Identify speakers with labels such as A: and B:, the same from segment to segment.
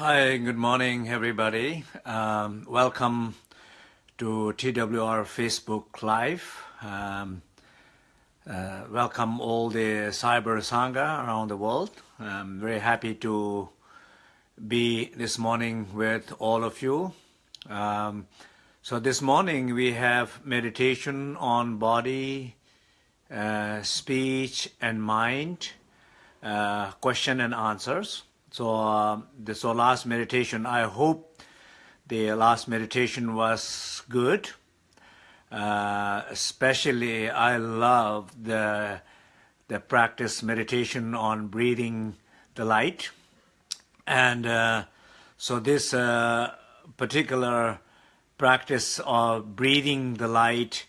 A: Hi, good morning, everybody. Um, welcome to TWR Facebook Live. Um, uh, welcome all the Cyber Sangha around the world. I'm very happy to be this morning with all of you. Um, so this morning we have meditation on body, uh, speech and mind, uh, question and answers. So uh, this so last meditation, I hope the last meditation was good. Uh, especially I love the the practice meditation on breathing the light. And uh, so this uh, particular practice of breathing the light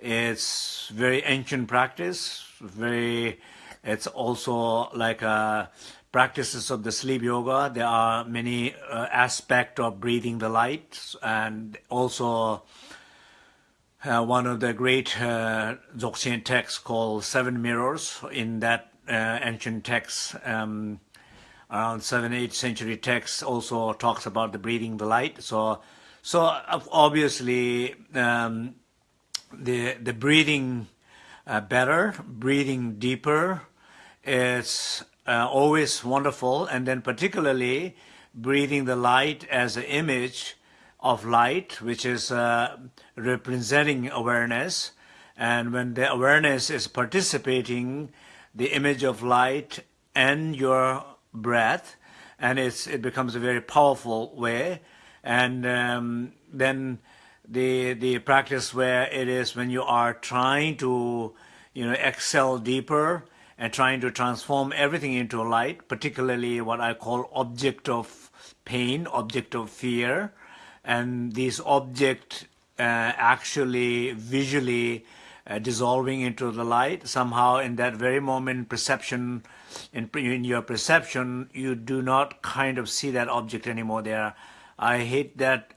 A: is very ancient practice, very, it's also like a practices of the sleep yoga. There are many uh, aspects of breathing the light and also uh, one of the great uh, Dzogchen texts called Seven Mirrors. In that uh, ancient text, um, around 7th, 8th century text also talks about the breathing the light. So, so obviously um, the, the breathing uh, better, breathing deeper is uh, always wonderful. And then particularly breathing the light as an image of light, which is uh, representing awareness. And when the awareness is participating, the image of light and your breath, and it's, it becomes a very powerful way. And um, then the the practice where it is when you are trying to you know excel deeper and trying to transform everything into a light, particularly what I call object of pain, object of fear, and these object uh, actually visually uh, dissolving into the light. Somehow in that very moment perception, in, in your perception, you do not kind of see that object anymore there. I hate that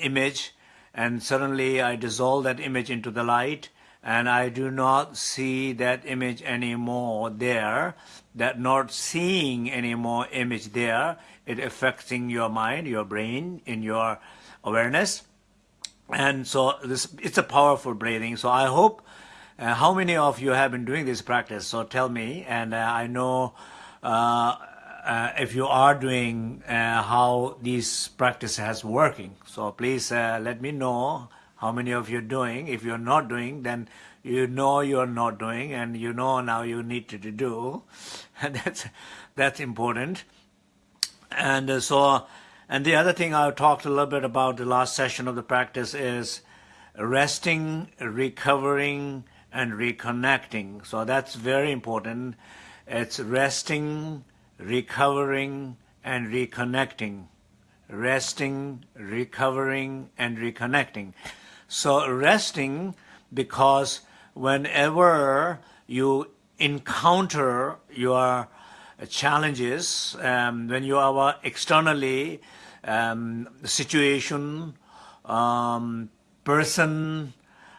A: image and suddenly I dissolve that image into the light and I do not see that image anymore there, that not seeing any more image there, it affecting your mind, your brain, in your awareness. And so this it's a powerful breathing. So I hope, uh, how many of you have been doing this practice? So tell me, and uh, I know uh, uh if you are doing uh, how this practice has working. So please uh, let me know how many of you are doing. If you're not doing, then you know you're not doing, and you know now you need to do. And that's that's important. And uh, so, and the other thing I talked a little bit about the last session of the practice is resting, recovering, and reconnecting. So that's very important. It's resting, recovering, and reconnecting. Resting, recovering, and reconnecting. So resting because whenever you encounter your challenges, um, when you are externally um, situation, um, person,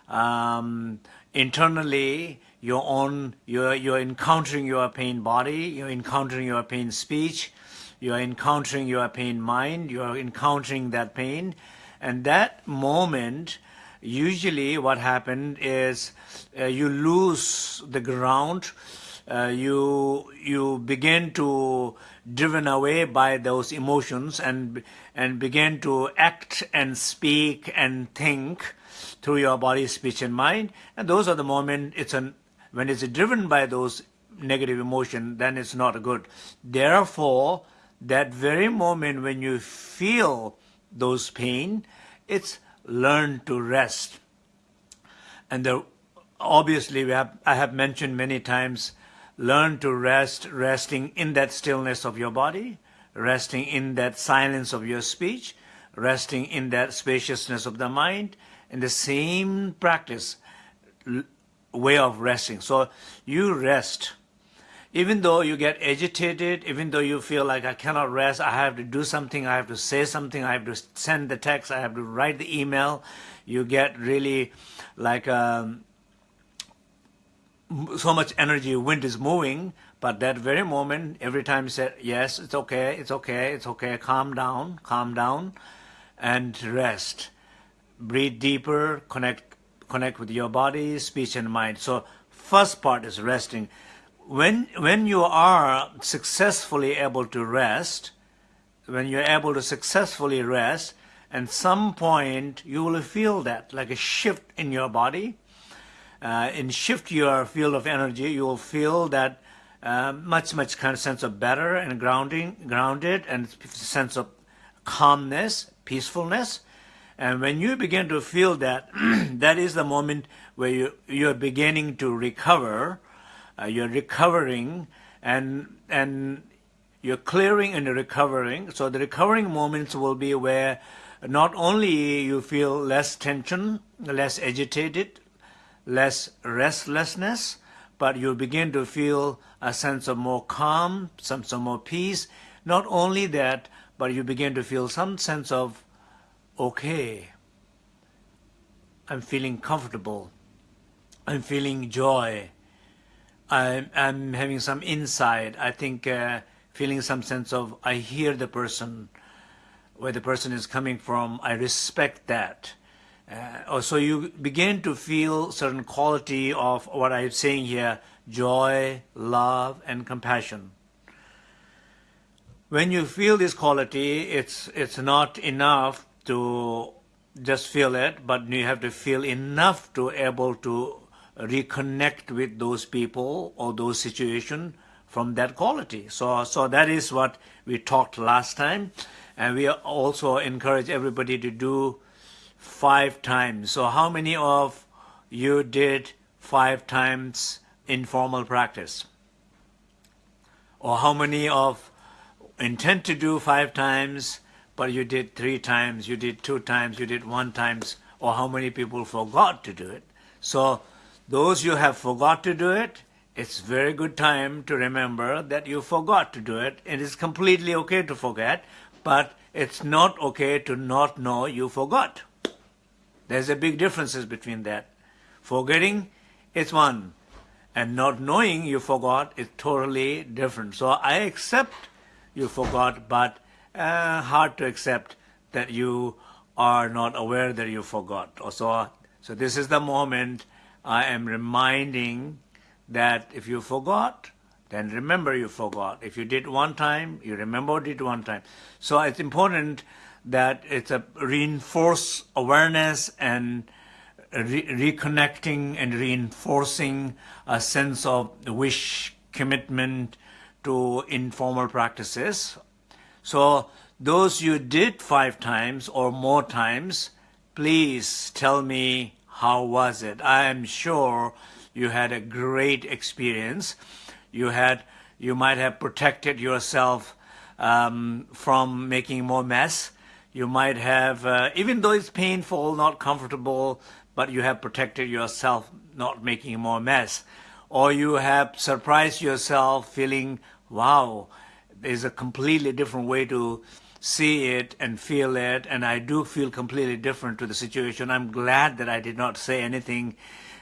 A: um, internally your own, you're, you're encountering your pain body, you're encountering your pain speech, you're encountering your pain mind, you're encountering that pain, and that moment usually what happened is uh, you lose the ground, uh, you you begin to driven away by those emotions and and begin to act and speak and think through your body, speech, and mind. And those are the moment it's an when it's driven by those negative emotion, then it's not good. Therefore, that very moment when you feel those pain, it's learn to rest. And the, obviously, we have, I have mentioned many times, learn to rest, resting in that stillness of your body, resting in that silence of your speech, resting in that spaciousness of the mind, in the same practice, way of resting. So you rest even though you get agitated, even though you feel like I cannot rest, I have to do something, I have to say something, I have to send the text, I have to write the email, you get really like um, so much energy, wind is moving, But that very moment, every time you say, yes, it's okay, it's okay, it's okay, calm down, calm down, and rest. Breathe deeper, connect, connect with your body, speech, and mind. So first part is resting. When, when you are successfully able to rest, when you're able to successfully rest, at some point you will feel that, like a shift in your body. Uh, in shift your field of energy, you will feel that uh, much, much kind of sense of better and grounding, grounded, and sense of calmness, peacefulness. And when you begin to feel that, that is the moment where you, you're beginning to recover, uh, you're recovering, and, and you're clearing and recovering. So the recovering moments will be where not only you feel less tension, less agitated, less restlessness, but you begin to feel a sense of more calm, some, some more peace. Not only that, but you begin to feel some sense of, okay, I'm feeling comfortable. I'm feeling joy. I'm, I'm having some insight. I think uh, feeling some sense of, I hear the person, where the person is coming from, I respect that. Uh, so you begin to feel certain quality of what I'm saying here, joy, love, and compassion. When you feel this quality, it's, it's not enough to just feel it, but you have to feel enough to able to reconnect with those people or those situations from that quality. So, so that is what we talked last time. And we also encourage everybody to do five times. So how many of you did five times informal practice? Or how many of intend to do five times, but you did three times, you did two times, you did one times, or how many people forgot to do it? So those you have forgot to do it, it's very good time to remember that you forgot to do it. It is completely okay to forget, but it's not okay to not know you forgot. There's a big differences between that. Forgetting is one, and not knowing you forgot is totally different. So I accept you forgot, but uh, hard to accept that you are not aware that you forgot. So, so this is the moment I am reminding that if you forgot, then remember you forgot. If you did one time, you remembered it one time. So it's important that it's a reinforce awareness and re reconnecting and reinforcing a sense of wish, commitment to informal practices. So those you did five times or more times, please tell me how was it. I am sure you had a great experience. You had, you might have protected yourself um, from making more mess. You might have, uh, even though it's painful, not comfortable, but you have protected yourself not making more mess. Or you have surprised yourself feeling, wow, there's a completely different way to see it and feel it, and I do feel completely different to the situation. I'm glad that I did not say anything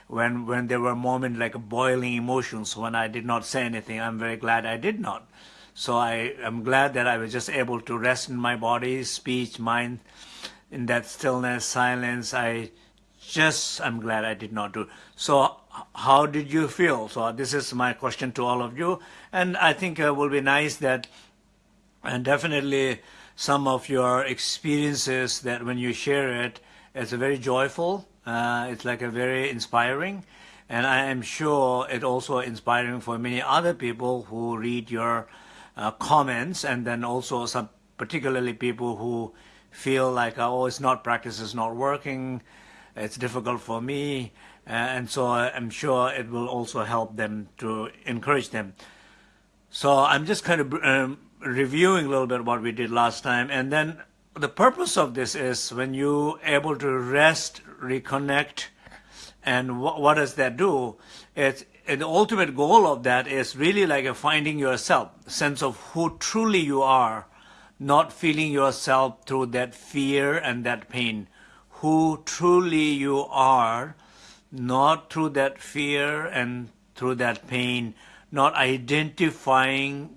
A: when when there were moments like boiling emotions when I did not say anything. I'm very glad I did not. So I am glad that I was just able to rest in my body, speech, mind, in that stillness, silence. I just I'm glad I did not do. So how did you feel? So this is my question to all of you, and I think it will be nice that, and definitely some of your experiences that when you share it, it's very joyful uh, it's like a very inspiring, and I am sure it also inspiring for many other people who read your uh, comments, and then also some particularly people who feel like oh it's not practice it's not working, it's difficult for me, uh, and so I'm sure it will also help them to encourage them. So I'm just kind of um, reviewing a little bit what we did last time, and then the purpose of this is when you able to rest, reconnect, and wh what does that do? It's, the ultimate goal of that is really like a finding yourself, sense of who truly you are, not feeling yourself through that fear and that pain. Who truly you are, not through that fear and through that pain, not identifying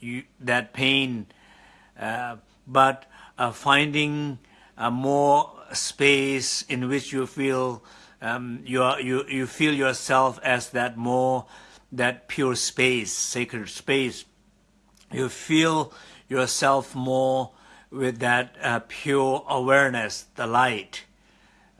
A: you, that pain, uh, but uh, finding a more space in which you feel um, you, are, you, you feel yourself as that more, that pure space, sacred space. You feel yourself more with that uh, pure awareness, the light.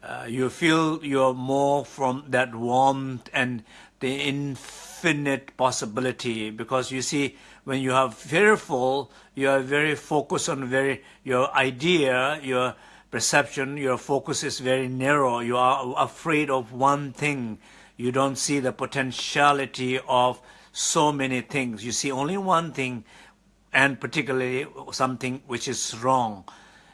A: Uh, you feel you're more from that warmth and the infinite possibility because you see when you are fearful you are very focused on very your idea your perception, your focus is very narrow. You are afraid of one thing. You don't see the potentiality of so many things. You see only one thing, and particularly something which is wrong.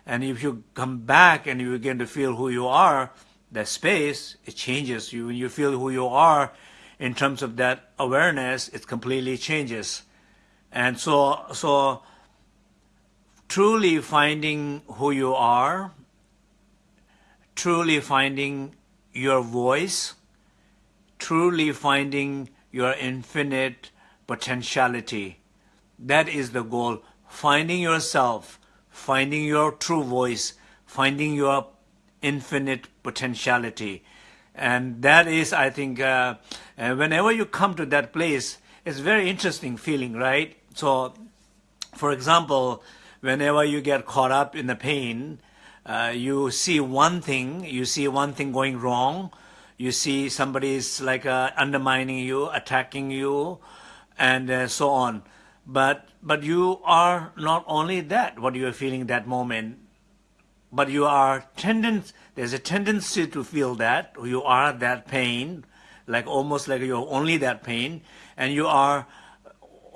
A: And if you come back and you begin to feel who you are, that space, it changes you. When you feel who you are in terms of that awareness, it completely changes. And so, so truly finding who you are truly finding your voice, truly finding your infinite potentiality. That is the goal. Finding yourself, finding your true voice, finding your infinite potentiality. And that is, I think, uh, uh, whenever you come to that place, it's very interesting feeling, right? So, for example, whenever you get caught up in the pain, uh, you see one thing, you see one thing going wrong, you see somebody is like uh, undermining you, attacking you, and uh, so on. But but you are not only that, what you are feeling that moment, but you are tendent. There's a tendency to feel that you are that pain, like almost like you're only that pain, and you are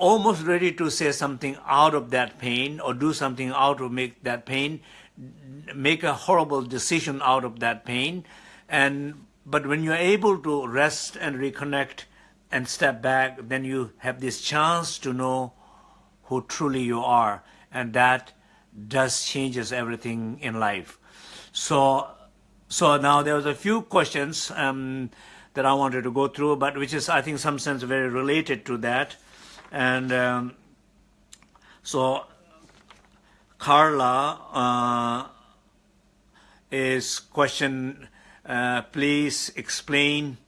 A: almost ready to say something out of that pain or do something out to make that pain make a horrible decision out of that pain. And but when you're able to rest and reconnect and step back, then you have this chance to know who truly you are, and that does changes everything in life. So, so now there was a few questions um, that I wanted to go through, but which is I think some sense very related to that, and um, so Carla. Uh, is question, uh, please explain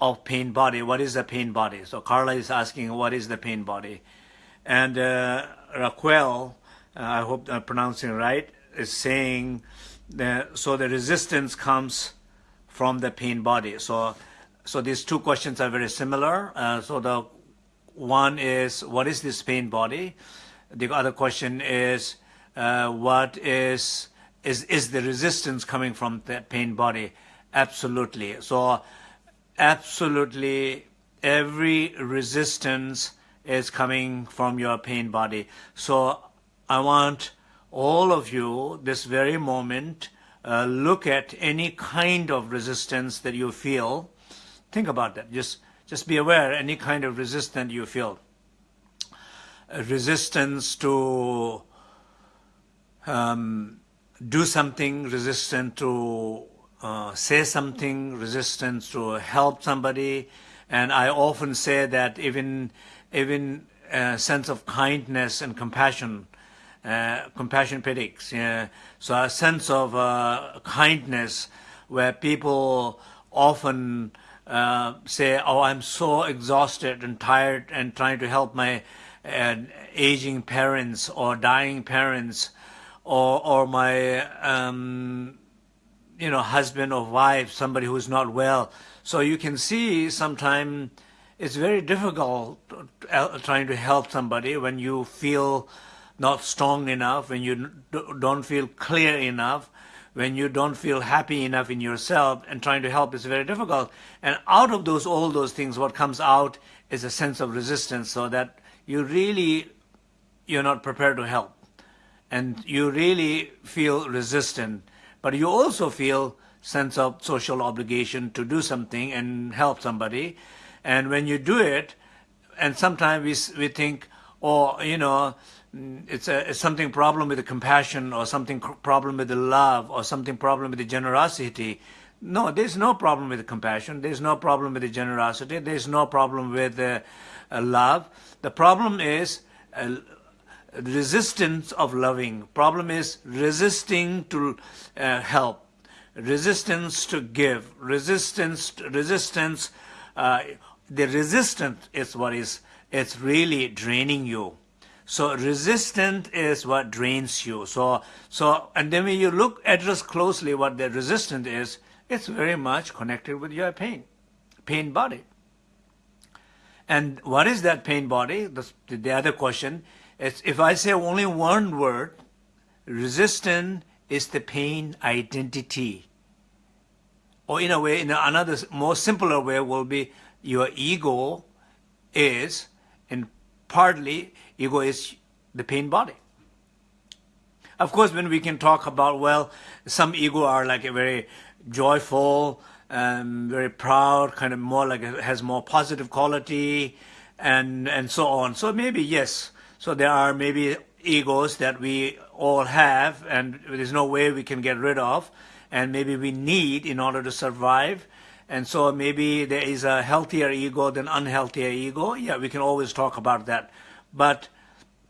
A: of pain body. What is the pain body? So Carla is asking, what is the pain body? And uh, Raquel, uh, I hope I'm pronouncing right, is saying, that, so the resistance comes from the pain body. So, so these two questions are very similar. Uh, so the one is, what is this pain body? The other question is, uh, what is is, is the resistance coming from that pain body? Absolutely. So absolutely every resistance is coming from your pain body. So I want all of you this very moment uh, look at any kind of resistance that you feel. Think about that. Just just be aware any kind of resistance you feel. A resistance to um, do something, resistant to uh, say something, resistance to help somebody. And I often say that even even a sense of kindness and compassion, uh, compassion predicts. Yeah. So a sense of uh, kindness where people often uh, say, oh, I'm so exhausted and tired and trying to help my uh, aging parents or dying parents or or my um, you know husband or wife, somebody who's not well. So you can see sometimes it's very difficult uh, trying to help somebody when you feel not strong enough, when you don't feel clear enough, when you don't feel happy enough in yourself, and trying to help is very difficult. And out of those all those things, what comes out is a sense of resistance, so that you really you're not prepared to help and you really feel resistant, but you also feel sense of social obligation to do something and help somebody. And when you do it, and sometimes we, we think, oh, you know, it's, a, it's something problem with the compassion or something problem with the love or something problem with the generosity. No, there's no problem with the compassion. There's no problem with the generosity. There's no problem with the uh, love. The problem is uh, resistance of loving. Problem is resisting to uh, help, resistance to give, resistance, resistance. Uh, the resistance is what is it's really draining you. So resistant is what drains you. So so and then when you look address closely what the resistant is, it's very much connected with your pain, pain body. And what is that pain body? The, the other question is if I say only one word, resistant is the pain identity. Or in a way, in another more simpler way will be your ego is, and partly ego is the pain body. Of course, when we can talk about, well, some ego are like a very joyful, um, very proud, kind of more like has more positive quality, and and so on. So maybe yes. So there are maybe egos that we all have, and there's no way we can get rid of, and maybe we need in order to survive. And so maybe there is a healthier ego than unhealthier ego. Yeah, we can always talk about that. But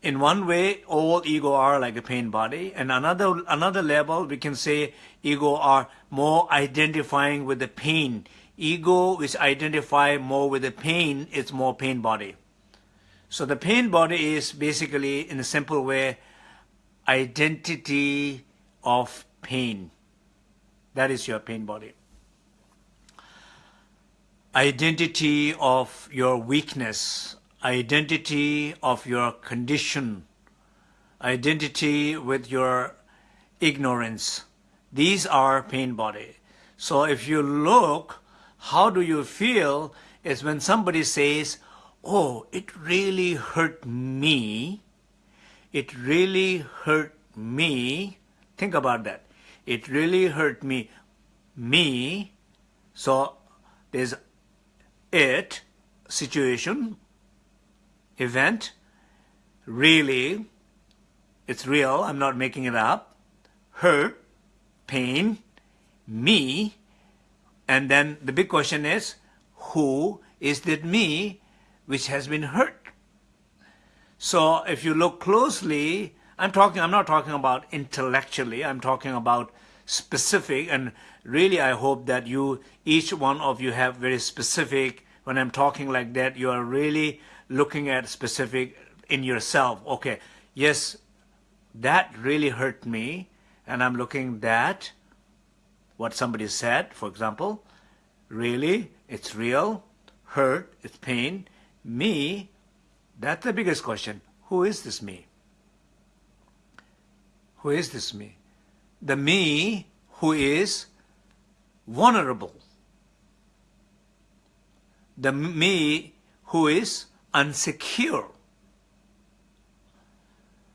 A: in one way, all ego are like a pain body. And another, another level, we can say ego are more identifying with the pain. Ego is identify more with the pain, it's more pain body. So the pain body is basically, in a simple way, identity of pain. That is your pain body. Identity of your weakness, identity of your condition, identity with your ignorance. These are pain body. So if you look, how do you feel is when somebody says, oh, it really hurt me. It really hurt me. Think about that. It really hurt me. Me. So there's it, situation, event, really, it's real, I'm not making it up, hurt, pain, me, and then the big question is, who is that me which has been hurt? So if you look closely, I'm talking, I'm not talking about intellectually, I'm talking about specific, and really I hope that you, each one of you have very specific, when I'm talking like that, you are really looking at specific in yourself. Okay, yes, that really hurt me, and I'm looking that what somebody said, for example, really, it's real, hurt, it's pain. Me, that's the biggest question. Who is this me? Who is this me? The me who is vulnerable. The me who is unsecure.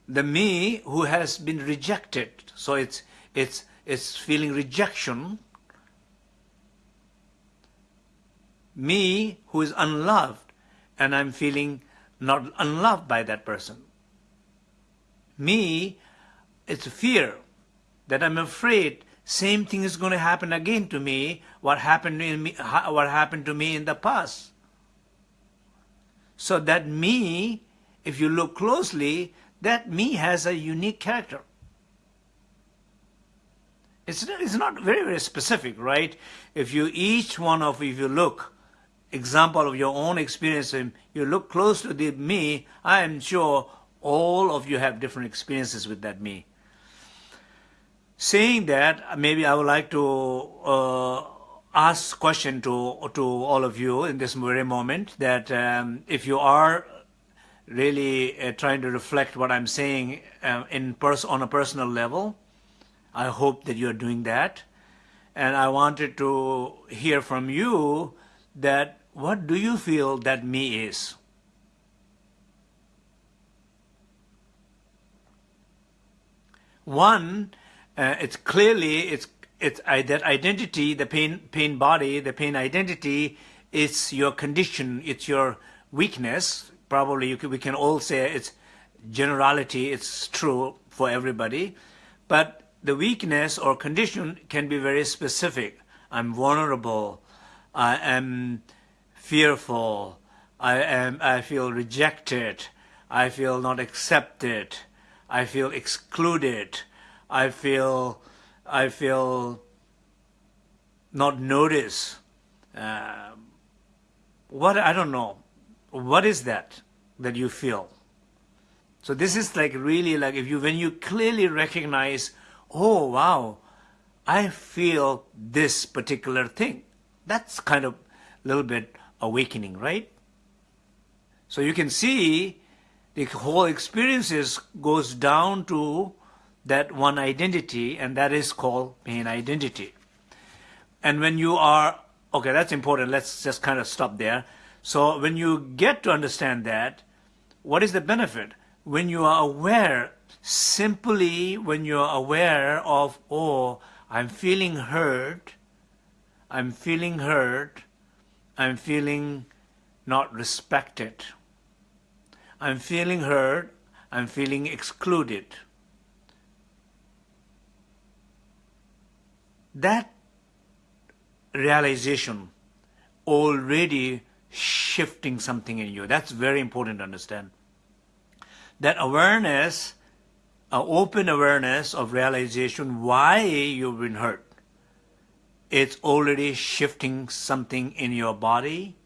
A: The me who has been rejected. So it's, it's, it's feeling rejection. Me who is unloved and I'm feeling not unloved by that person. Me, it's fear that I'm afraid same thing is going to happen again to me what happened in me what happened to me in the past so that me, if you look closely, that me has a unique character. It's not, it's not very, very specific, right? If you, each one of, if you look, example of your own experience, you look close to the me, I am sure all of you have different experiences with that me. Saying that, maybe I would like to uh, ask question to to all of you in this very moment that um, if you are really uh, trying to reflect what I'm saying uh, in pers on a personal level, I hope that you're doing that. And I wanted to hear from you that what do you feel that me is? One, uh, it's clearly, it's it's that identity, the pain, pain body, the pain identity, it's your condition, it's your weakness. Probably can, we can all say it's generality, it's true for everybody. But the weakness or condition can be very specific. I'm vulnerable, I am fearful, I, am, I feel rejected, I feel not accepted, I feel excluded, I feel, I feel not noticed. Uh, what, I don't know, what is that that you feel? So this is like really like if you, when you clearly recognize, oh wow, I feel this particular thing. That's kind of a little bit awakening, right? So you can see the whole experiences goes down to that one identity and that is called pain identity. And when you are, okay, that's important. Let's just kind of stop there. So when you get to understand that, what is the benefit? When you are aware, simply when you are aware of, oh, I'm feeling hurt, I'm feeling hurt, I'm feeling not respected. I'm feeling hurt, I'm feeling excluded. That realization already shifting something in you. That's very important to understand. That awareness an open awareness of realization why you've been hurt. It's already shifting something in your body,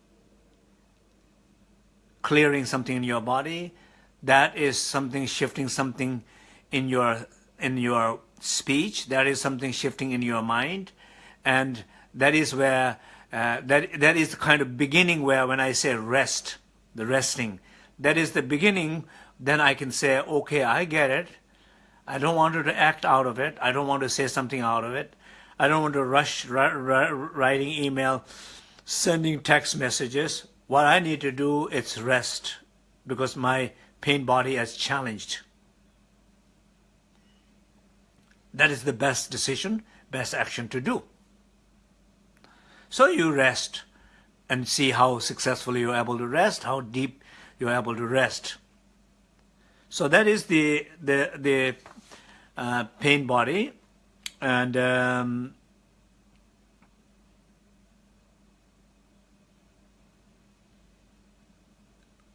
A: clearing something in your body. That is something shifting something in your in your speech. That is something shifting in your mind, and that is where uh, that that is the kind of beginning where when I say rest, the resting, that is the beginning. Then I can say, okay, I get it. I don't want to act out of it. I don't want to say something out of it. I don't want to rush writing email, sending text messages. What I need to do is rest because my pain body has challenged. That is the best decision, best action to do. So you rest and see how successfully you're able to rest, how deep you're able to rest. So that is the, the, the uh, pain body and um,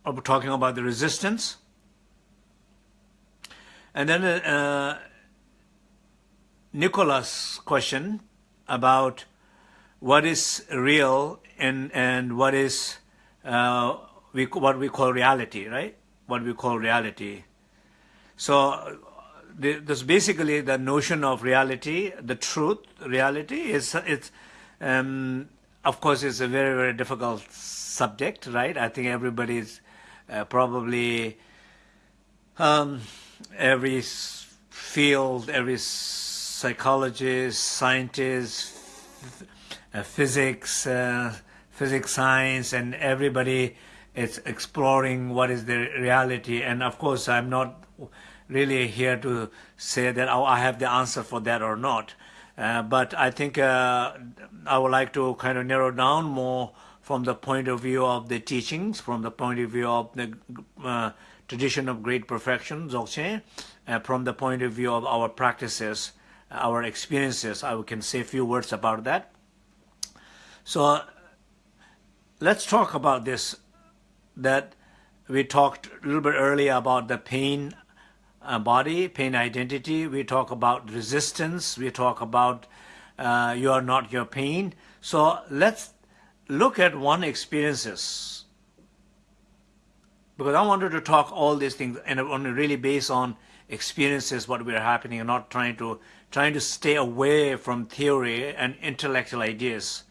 A: we're talking about the resistance and then uh, Nicholas question about what is real and and what is uh, we what we call reality, right? What we call reality. So the, this basically the notion of reality, the truth, reality is it's um, of course it's a very very difficult subject, right? I think everybody's uh, probably um, every field, every psychologist, scientist, uh, physics, uh, physics science, and everybody is exploring what is the reality. And of course, I'm not really here to say that oh, I have the answer for that or not. Uh, but I think uh, I would like to kind of narrow down more from the point of view of the teachings, from the point of view of the uh, tradition of great perfection, Dzogchen, uh, from the point of view of our practices, our experiences. I can say a few words about that. So let's talk about this, that we talked a little bit earlier about the pain uh, body, pain identity. We talk about resistance. We talk about uh, you are not your pain. So let's look at one experiences. Because I wanted to talk all these things and on really based on experiences, what we are happening, and not trying to trying to stay away from theory and intellectual ideas,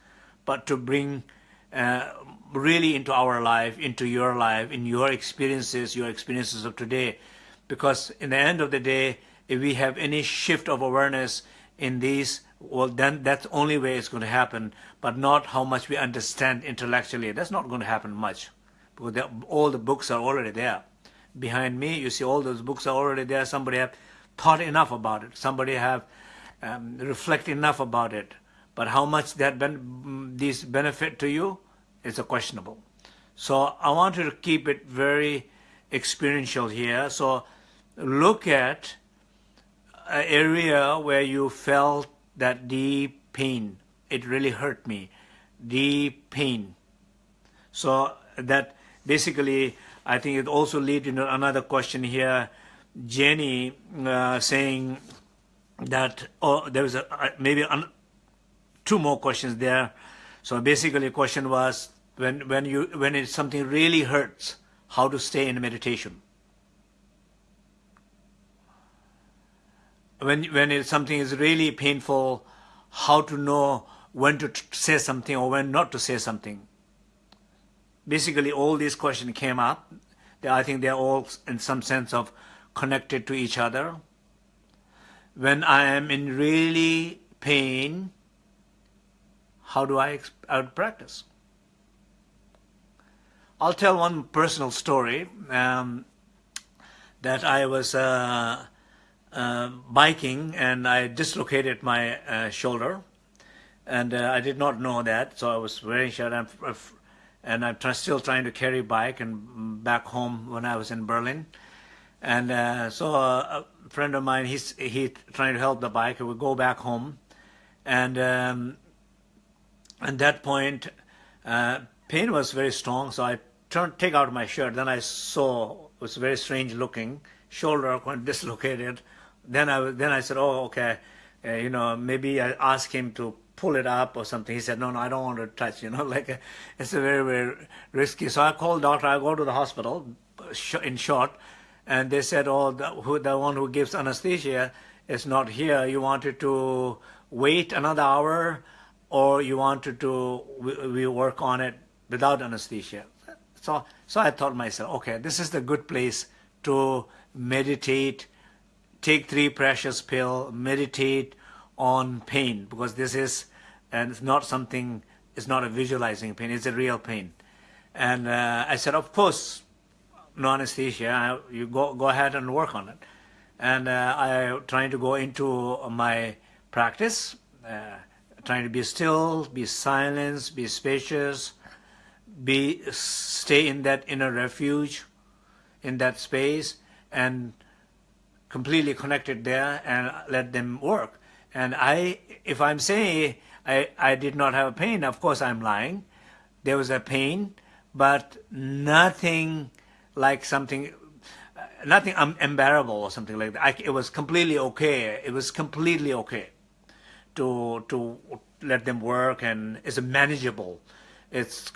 A: but to bring uh, really into our life, into your life, in your experiences, your experiences of today, because in the end of the day, if we have any shift of awareness in these, well, then that's the only way it's going to happen, but not how much we understand intellectually. That's not going to happen much, because all the books are already there. Behind me, you see all those books are already there. Somebody have thought enough about it. Somebody have um, reflect enough about it. But how much that ben these benefit to you is a questionable. So I want to keep it very experiential here. So look at an area where you felt that deep pain it really hurt me. Deep pain. So that basically, I think it also leads to another question here. Jenny uh, saying that, oh, there was a, uh, maybe an, two more questions there. So basically the question was, when, when, you, when something really hurts, how to stay in meditation. When, when something is really painful, how to know when to say something or when not to say something. Basically, all these questions came up. I think they're all, in some sense, of connected to each other. When I am in really pain, how do I, I practice? I'll tell one personal story um, that I was uh, uh, biking and I dislocated my uh, shoulder and uh, I did not know that so I was very sure and I'm still trying to carry bike and back home when I was in Berlin and uh, so uh, a friend of mine he's he trying to help the bike we go back home. And um, at that point uh, pain was very strong so I turned take out my shirt. Then I saw it was very strange looking shoulder dislocated. Then I then I said oh okay. Uh, you know maybe I asked him to pull it up or something. He said no no I don't want to touch you know like a, it's a very very risky. So I called doctor. I go to the hospital in short and they said oh the, who, the one who gives anesthesia is not here you wanted to wait another hour or you wanted to we, we work on it without anesthesia. So, so I thought myself, okay, this is the good place to meditate, take three precious pill, meditate on pain because this is, and it's not something, it's not a visualizing pain, it's a real pain. And uh, I said, of course, no anesthesia, you go, go ahead and work on it. And uh, I trying to go into my practice, uh, trying to be still, be silent, be spacious, be stay in that inner refuge, in that space, and completely connected there and let them work. And I, if I'm saying I, I did not have a pain, of course I'm lying. There was a pain, but nothing like something, nothing unbearable or something like that. I, it was completely okay. It was completely okay to to let them work and it's manageable. It's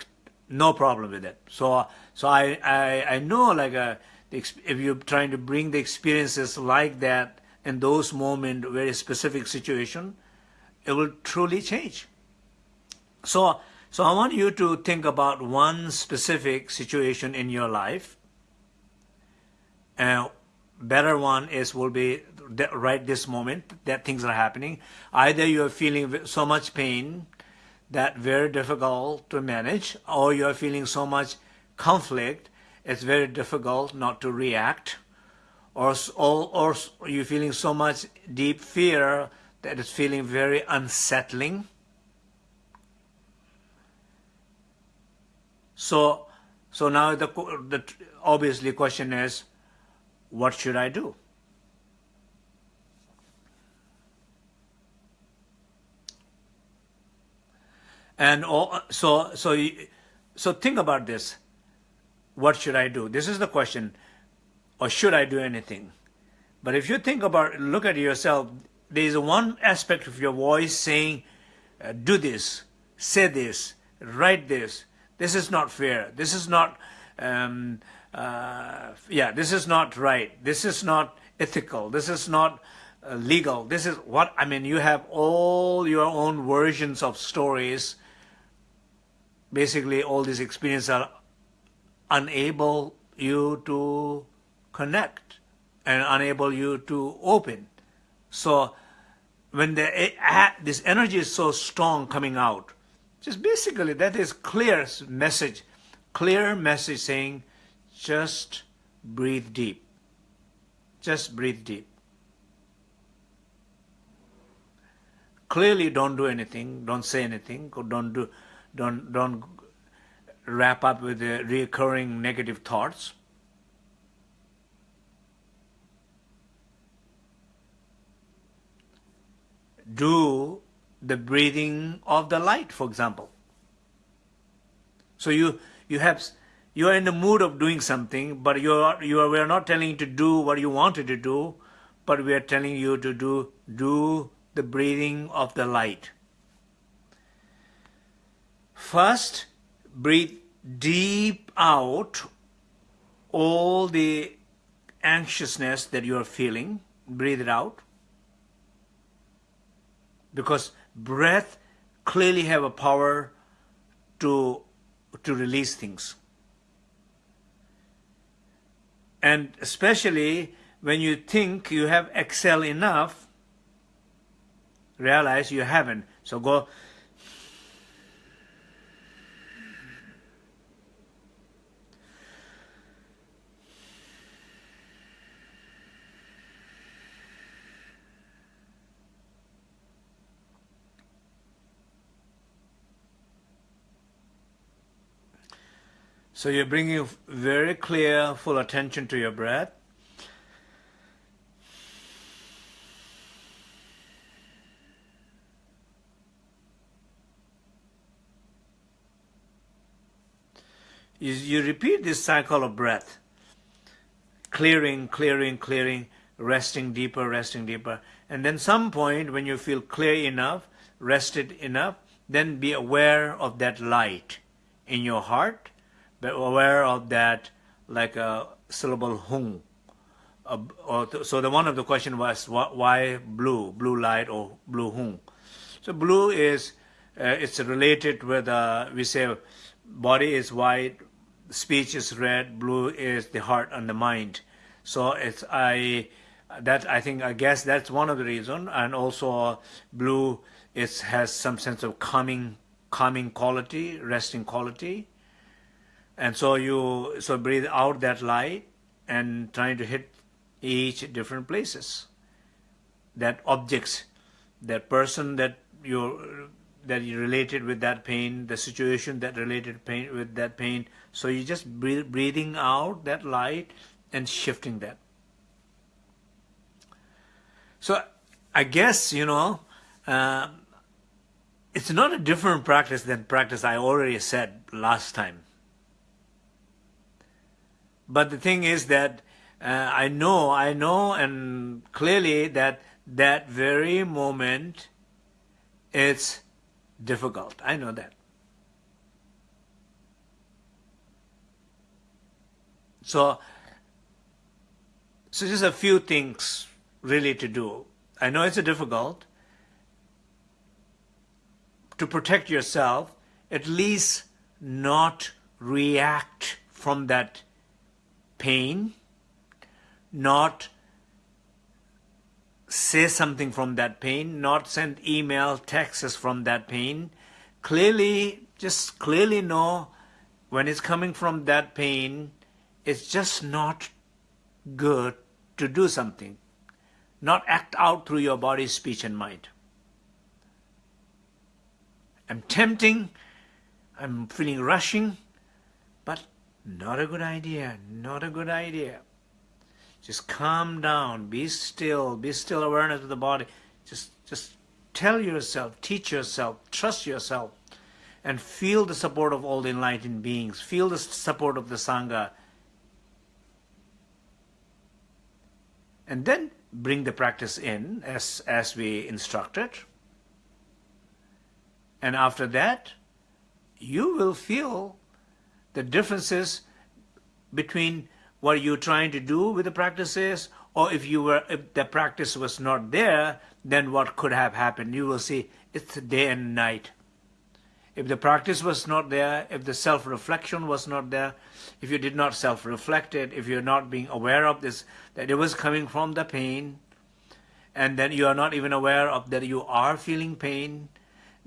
A: no problem with it. So so I I, I know like a, uh, if you're trying to bring the experiences like that in those moments, very specific situation, it will truly change. So so I want you to think about one specific situation in your life. And better one is will be right this moment that things are happening. Either you are feeling so much pain that very difficult to manage, or you are feeling so much conflict, it's very difficult not to react, or, or, or you're feeling so much deep fear that it's feeling very unsettling. So, so now the, the obviously question is, what should I do? And all, so, so, so think about this. What should I do? This is the question. Or should I do anything? But if you think about, look at yourself, there is one aspect of your voice saying, uh, do this, say this, write this. This is not fair. This is not, um, uh, yeah, this is not right. This is not ethical. This is not uh, legal. This is what, I mean, you have all your own versions of stories basically all these experiences are unable you to connect and unable you to open. So when the, this energy is so strong coming out, just basically that is clear message, clear message saying, just breathe deep. Just breathe deep. Clearly don't do anything, don't say anything, don't do, don't, don't wrap up with the recurring negative thoughts. Do the breathing of the light, for example. So you you have you are in the mood of doing something, but you are you are we are not telling you to do what you wanted to do, but we are telling you to do do the breathing of the light. First, breathe deep out all the anxiousness that you are feeling. Breathe it out. Because breath clearly have a power to, to release things. And especially when you think you have excel enough, realize you haven't. So go So you're bringing very clear, full attention to your breath. You, you repeat this cycle of breath. Clearing, clearing, clearing, resting deeper, resting deeper. And then some point when you feel clear enough, rested enough, then be aware of that light in your heart but aware of that like a syllable hung. Uh, so the one of the question was why blue, blue light or blue hung. So blue is uh, it's related with uh, we say body is white, speech is red, blue is the heart and the mind. So it's I that I think I guess that's one of the reason, and also blue it has some sense of calming calming quality, resting quality. And so you so breathe out that light and trying to hit each different places. That objects, that person that you that you related with that pain, the situation that related pain with that pain. So you just breathe, breathing out that light and shifting that. So I guess you know uh, it's not a different practice than practice I already said last time. But the thing is that uh, I know, I know and clearly that that very moment it's difficult. I know that. So, so just a few things really to do. I know it's difficult. To protect yourself, at least not react from that pain, not say something from that pain, not send email, texts from that pain. Clearly, just clearly know when it's coming from that pain, it's just not good to do something. Not act out through your body, speech, and mind. I'm tempting, I'm feeling rushing, not a good idea, not a good idea. Just calm down, be still, be still awareness of the body. Just, just tell yourself, teach yourself, trust yourself, and feel the support of all the enlightened beings. Feel the support of the Sangha. And then bring the practice in as, as we instructed. And after that, you will feel the differences between what you're trying to do with the practices or if you were if the practice was not there then what could have happened? You will see it's day and night. If the practice was not there if the self-reflection was not there if you did not self-reflect it if you're not being aware of this that it was coming from the pain and then you are not even aware of that you are feeling pain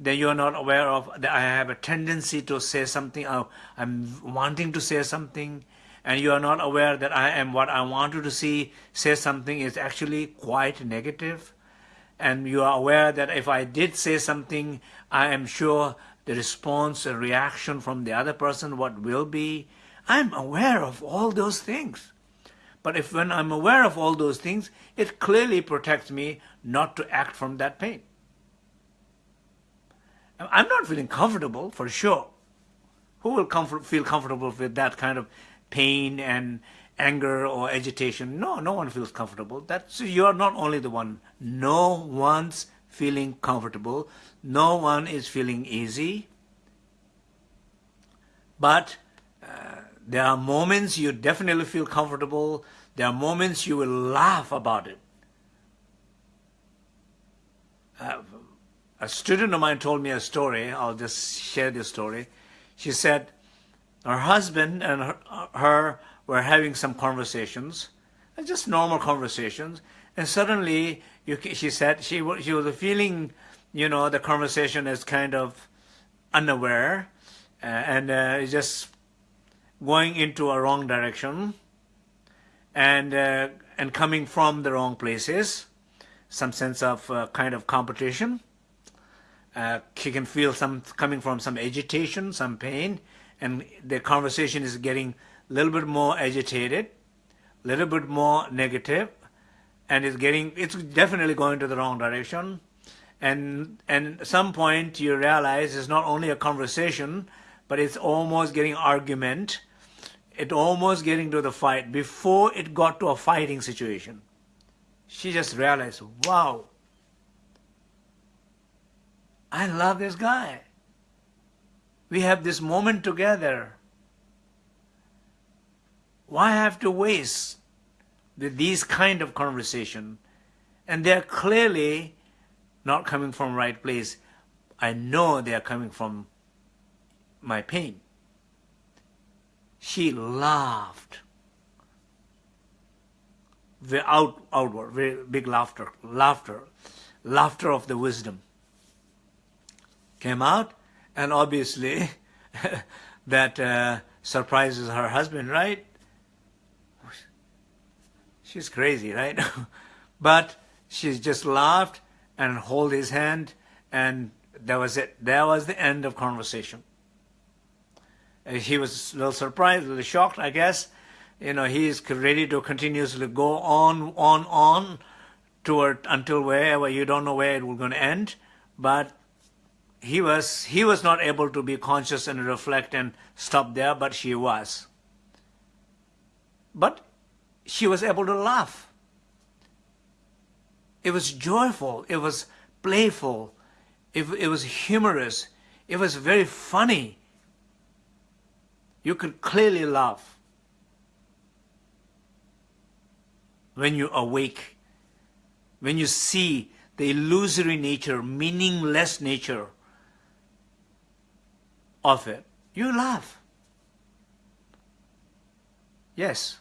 A: then you are not aware of that I have a tendency to say something, uh, I'm wanting to say something, and you are not aware that I am what I wanted to see, say something is actually quite negative, and you are aware that if I did say something, I am sure the response, the reaction from the other person, what will be. I'm aware of all those things. But if when I'm aware of all those things, it clearly protects me not to act from that pain. I'm not feeling comfortable for sure. Who will comfort, feel comfortable with that kind of pain and anger or agitation? No, no one feels comfortable. That's you're not only the one. No one's feeling comfortable. No one is feeling easy. But uh, there are moments you definitely feel comfortable. There are moments you will laugh about it. Uh, a student of mine told me a story. I'll just share this story. She said her husband and her, her were having some conversations, just normal conversations, and suddenly you, she said she, she was feeling, you know, the conversation is kind of unaware uh, and uh, just going into a wrong direction and uh, and coming from the wrong places, some sense of uh, kind of competition. Uh, he can feel some coming from some agitation, some pain, and the conversation is getting a little bit more agitated, a little bit more negative, and it's getting it's definitely going to the wrong direction. And and at some point you realize it's not only a conversation, but it's almost getting argument. It almost getting to the fight before it got to a fighting situation. She just realized, wow, I love this guy. We have this moment together. Why have to waste with these kind of conversation? And they're clearly not coming from right place. I know they are coming from my pain. She laughed. Very out, outward, very big laughter, laughter, laughter of the wisdom came out, and obviously that uh, surprises her husband, right? She's crazy, right? but she just laughed and hold his hand, and that was it. That was the end of conversation. He was a little surprised, a little shocked, I guess. You know, he's ready to continuously go on, on, on toward until wherever you don't know where it will going to end. But he was he was not able to be conscious and reflect and stop there, but she was. But she was able to laugh. It was joyful. It was playful. It, it was humorous. It was very funny. You could clearly laugh when you awake, when you see the illusory nature, meaningless nature of it. You laugh. Yes.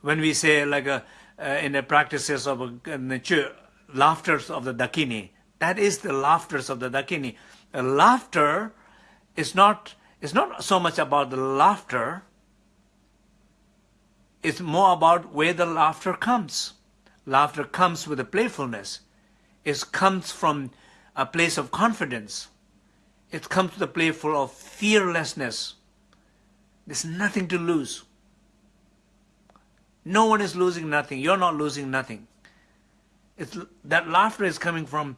A: When we say like a, uh, in the practices of a, laughters of the Dakini, that is the laughters of the Dakini. Laughter is not it's not so much about the laughter, it's more about where the laughter comes. Laughter comes with a playfulness. It comes from a place of confidence. It comes to the playful of fearlessness. There's nothing to lose. No one is losing nothing. You're not losing nothing. It's, that laughter is coming from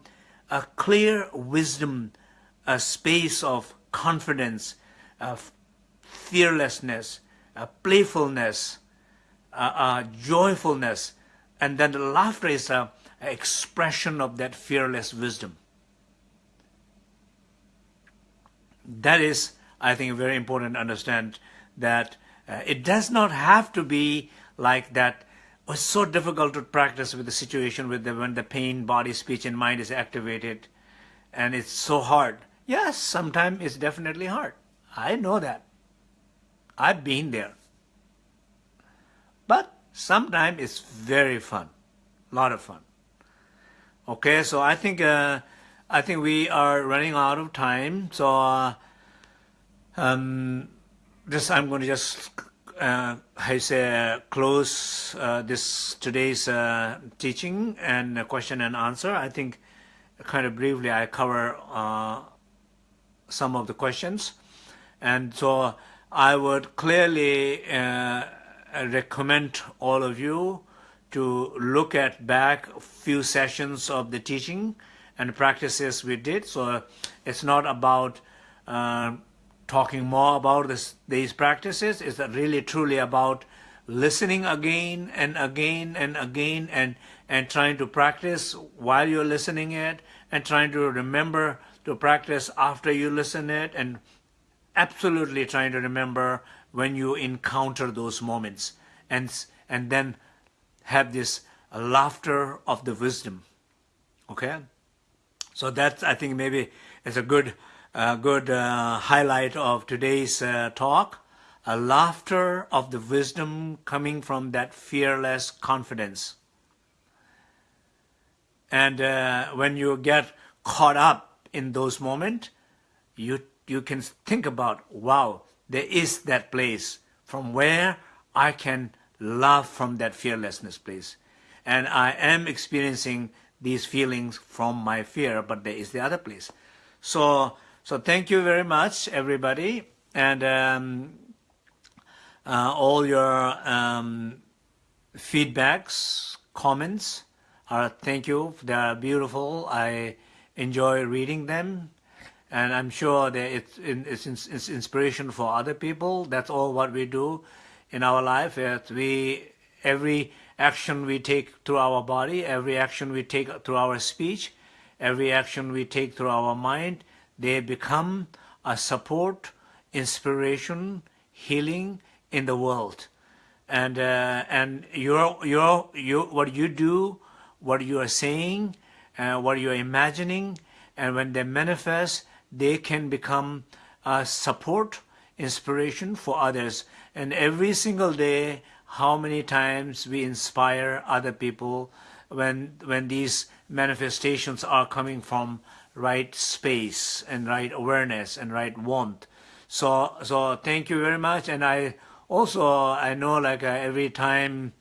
A: a clear wisdom, a space of confidence, of fearlessness, a playfulness, a, a joyfulness, and then the laughter is a, a expression of that fearless wisdom. That is, I think, very important to understand that uh, it does not have to be like that. It's so difficult to practice with the situation with the, when the pain, body, speech, and mind is activated, and it's so hard. Yes, sometimes it's definitely hard. I know that. I've been there. But sometimes it's very fun, a lot of fun. Okay, so I think uh, I think we are running out of time. So uh, um, just I'm going to just uh, I say close uh, this today's uh, teaching and question and answer. I think kind of briefly I cover uh, some of the questions. And so I would clearly uh, recommend all of you to look at back a few sessions of the teaching and practices we did. So it's not about uh, talking more about this, these practices. It's really truly about listening again and again and again and, and trying to practice while you're listening it and trying to remember to practice after you listen it and absolutely trying to remember when you encounter those moments and and then have this laughter of the wisdom okay so that's i think maybe it's a good uh, good uh, highlight of today's uh, talk a laughter of the wisdom coming from that fearless confidence and uh, when you get caught up in those moments you you can think about wow there is that place from where I can love from that fearlessness place. And I am experiencing these feelings from my fear, but there is the other place. So, so thank you very much, everybody. And um, uh, all your um, feedbacks, comments, are thank you. They are beautiful. I enjoy reading them and I'm sure that it's, it's, it's inspiration for other people. That's all what we do in our life. That we every action we take through our body, every action we take through our speech, every action we take through our mind, they become a support, inspiration, healing in the world. And uh, and your your you what you do, what you are saying, uh, what you are imagining, and when they manifest, they can become a support, inspiration for others. And every single day, how many times we inspire other people when, when these manifestations are coming from right space and right awareness and right want. So, so thank you very much. And I also, I know like uh, every time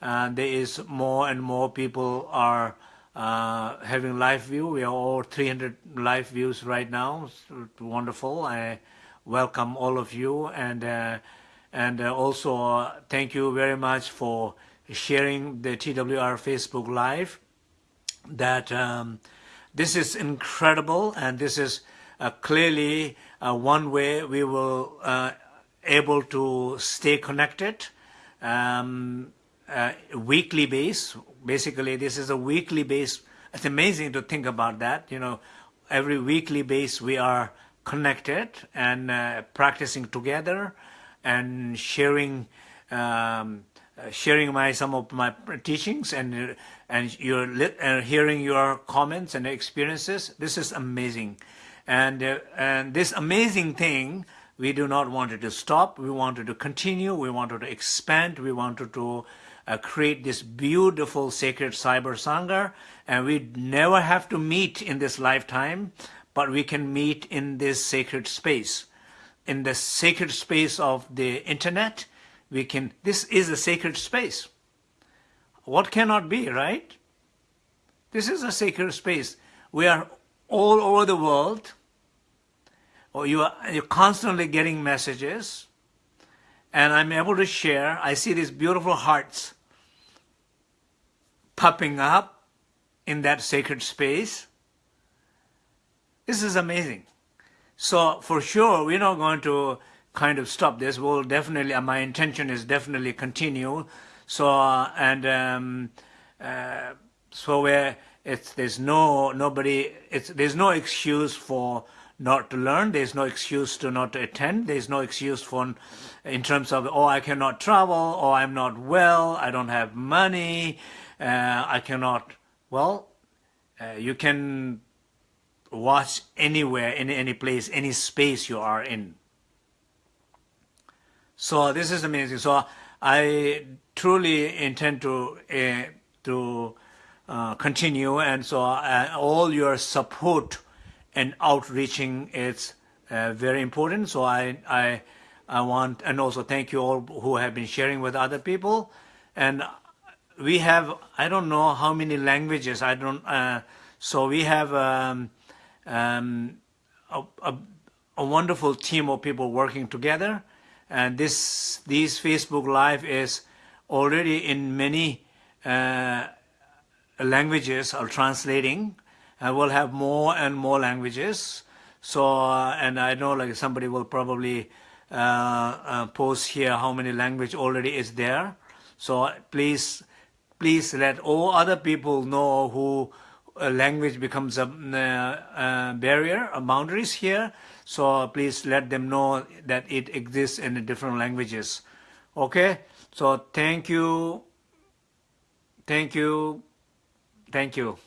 A: uh, there is more and more people are uh, having live view. We are all 300 live views right now. It's wonderful. I welcome all of you and uh, and uh, also uh, thank you very much for sharing the TWR Facebook Live. That um, this is incredible and this is uh, clearly one way we will able to stay connected. Um, uh, weekly base. Basically, this is a weekly base. It's amazing to think about that. You know, every weekly base we are connected and uh, practicing together and sharing um, uh, sharing my some of my teachings and and you're uh, hearing your comments and experiences. This is amazing, and uh, and this amazing thing we do not want it to stop. We wanted to continue. We wanted to expand. We wanted to uh, create this beautiful sacred cyber sangha and we never have to meet in this lifetime but we can meet in this sacred space in the sacred space of the internet we can this is a sacred space. What cannot be right? This is a sacred space. We are all over the world. Or you are you're constantly getting messages. And I'm able to share. I see these beautiful hearts popping up in that sacred space. This is amazing. So for sure, we're not going to kind of stop this. We'll definitely, uh, my intention is definitely continue. So, uh, and um, uh, so where it's, there's no, nobody, it's, there's no excuse for not to learn. There's no excuse to not attend. There's no excuse for, in terms of, oh, I cannot travel, or I'm not well, I don't have money, uh, I cannot, well, uh, you can watch anywhere, in any place, any space you are in. So this is amazing. So I truly intend to uh, to uh, continue, and so uh, all your support and outreaching is uh, very important. So I I I want, and also thank you all who have been sharing with other people, and we have I don't know how many languages I don't uh, so we have um, um, a, a, a, wonderful team of people working together and this these Facebook Live is already in many uh, languages are translating and we'll have more and more languages. So, uh, and I know like somebody will probably uh, uh, post here how many language already is there. So please, please let all other people know who language becomes a uh, barrier, a boundaries here. So please let them know that it exists in different languages. Okay, so thank you, thank you, thank you.